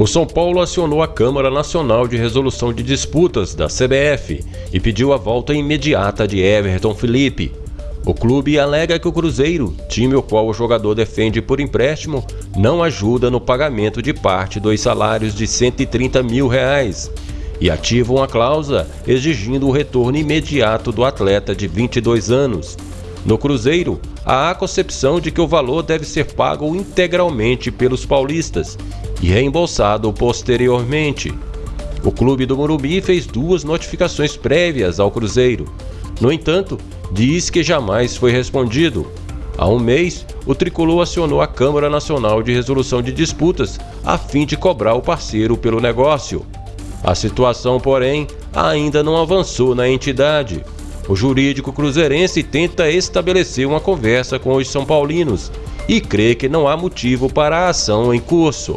O São Paulo acionou a Câmara Nacional de Resolução de Disputas da CBF e pediu a volta imediata de Everton Felipe. O clube alega que o Cruzeiro, time o qual o jogador defende por empréstimo, não ajuda no pagamento de parte dos salários de 130 mil reais e ativa uma cláusula exigindo o retorno imediato do atleta de 22 anos. No Cruzeiro, há a concepção de que o valor deve ser pago integralmente pelos paulistas e reembolsado posteriormente. O clube do Morumbi fez duas notificações prévias ao Cruzeiro. No entanto, diz que jamais foi respondido. Há um mês, o tricolor acionou a Câmara Nacional de Resolução de Disputas a fim de cobrar o parceiro pelo negócio. A situação, porém, ainda não avançou na entidade. O jurídico cruzeirense tenta estabelecer uma conversa com os São Paulinos e crê que não há motivo para a ação em curso.